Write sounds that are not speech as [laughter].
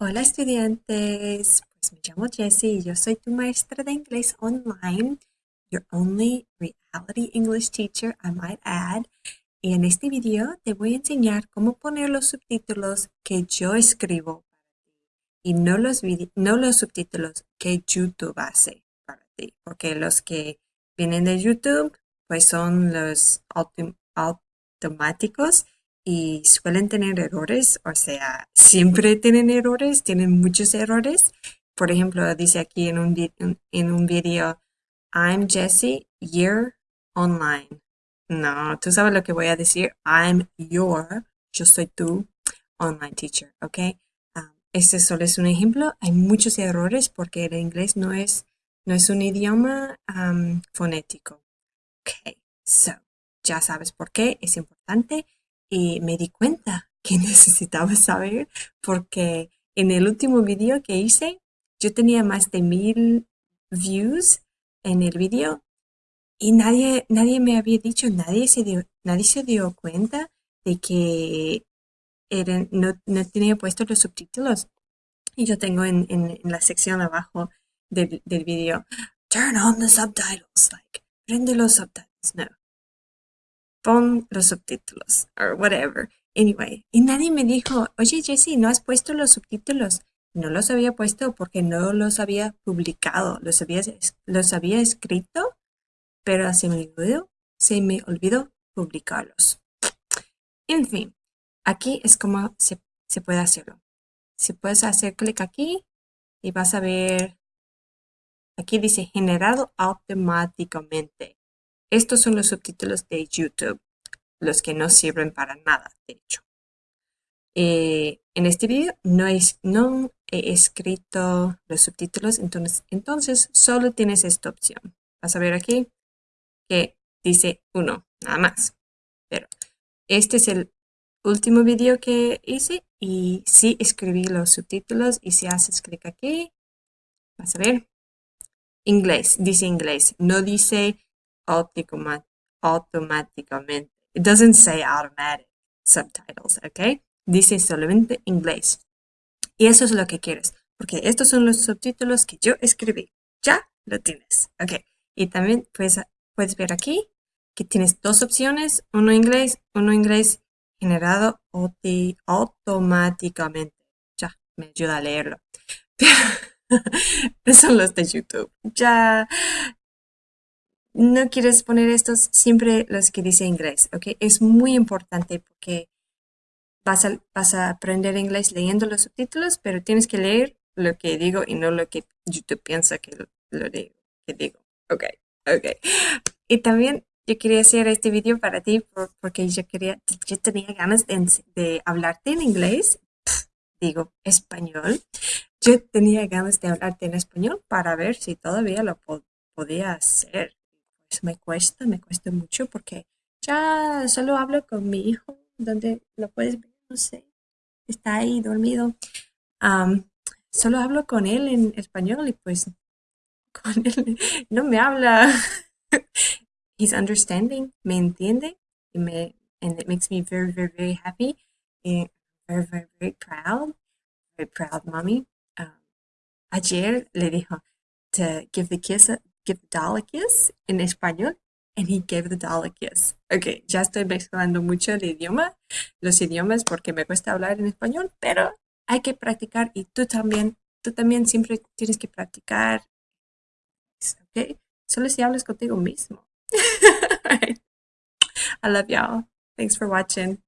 Hola estudiantes, pues me llamo Jessie y yo soy tu maestra de inglés online, your only reality English teacher, I might add. Y en este video te voy a enseñar cómo poner los subtítulos que yo escribo y no los, no los subtítulos que YouTube hace para ti, porque los que vienen de YouTube pues son los automáticos y suelen tener errores, o sea, siempre tienen errores, tienen muchos errores. Por ejemplo, dice aquí en un, en video, I'm Jessie, you're online. No, tú sabes lo que voy a decir. I'm your, yo soy tu online teacher, ¿ok? Um, este solo es un ejemplo. Hay muchos errores porque el inglés no es, no es un idioma fonético. Ok, so, ya sabes por qué es importante y me di cuenta que [laughs] necesitaba saber porque en el último video que hice yo tenía más de mil views en el video y nadie, nadie me había dicho, nadie se dio, nadie se dio cuenta de que no, no, tenía puesto los subtítulos. Y yo tengo en, la sección abajo del, del video, turn on the subtitles, like, prende los subtitles. No, pon los subtítulos, or whatever. Anyway, y nadie me dijo, oye Jessie, ¿no has puesto los subtítulos? No los había puesto porque no los había publicado, los había, los había escrito, pero se me olvidó, se me olvidó publicarlos. En fin, aquí es como se, se puede hacerlo. Si puedes hacer clic aquí y vas a ver, aquí dice generado automáticamente. Estos son los subtítulos de YouTube, los que no sirven para nada, de hecho. Eh, en este video no, no, he escrito los subtítulos, entonces, entonces solo tienes esta opción. Vas a ver aquí que dice uno, nada más. Pero este es el último video que hice y sí escribí los subtítulos y si haces clic aquí, vas a ver, inglés, dice inglés, no dice automáticamente. It doesn't say automatic subtitles, ¿ok? Dice solamente inglés. Y eso es lo que quieres, porque estos son los subtítulos que yo escribí. Ya lo tienes, ¿ok? Y también puedes, puedes ver aquí que tienes dos opciones, uno inglés, uno inglés generado automáticamente. Ya, me ayuda a leerlo. [laughs] Pero son los de YouTube. Ya no quieres poner estos siempre los que dice inglés, ¿ok? Es muy importante porque vas a, vas a aprender inglés leyendo los subtítulos, pero tienes que leer lo que digo y no lo que YouTube piensa que lo, digo, que digo. Ok, ok. Y también yo quería hacer este video para ti porque yo quería, yo tenía ganas de, hablarte en inglés, digo español. Yo tenía ganas de hablarte en español para ver si todavía lo podía hacer me cuesta, me cuesta mucho porque ya solo hablo con mi hijo, donde lo puedes ver, no sé, está ahí dormido. solo hablo con él en español y pues [laughs] con él no me habla. [laughs] He's understanding, me entiende y me, and it makes me very, very, very happy and very, very, very proud, very proud mommy. ayer le dijo to give the kiss give the doll a kiss en español and he gave the doll a kiss. Ok, ya estoy mezclando mucho el idioma, los idiomas porque me cuesta hablar en español, pero hay que practicar y tú también, tú también siempre tienes que practicar. Ok, solo si hablas contigo mismo. [laughs] I love y'all. Thanks for watching.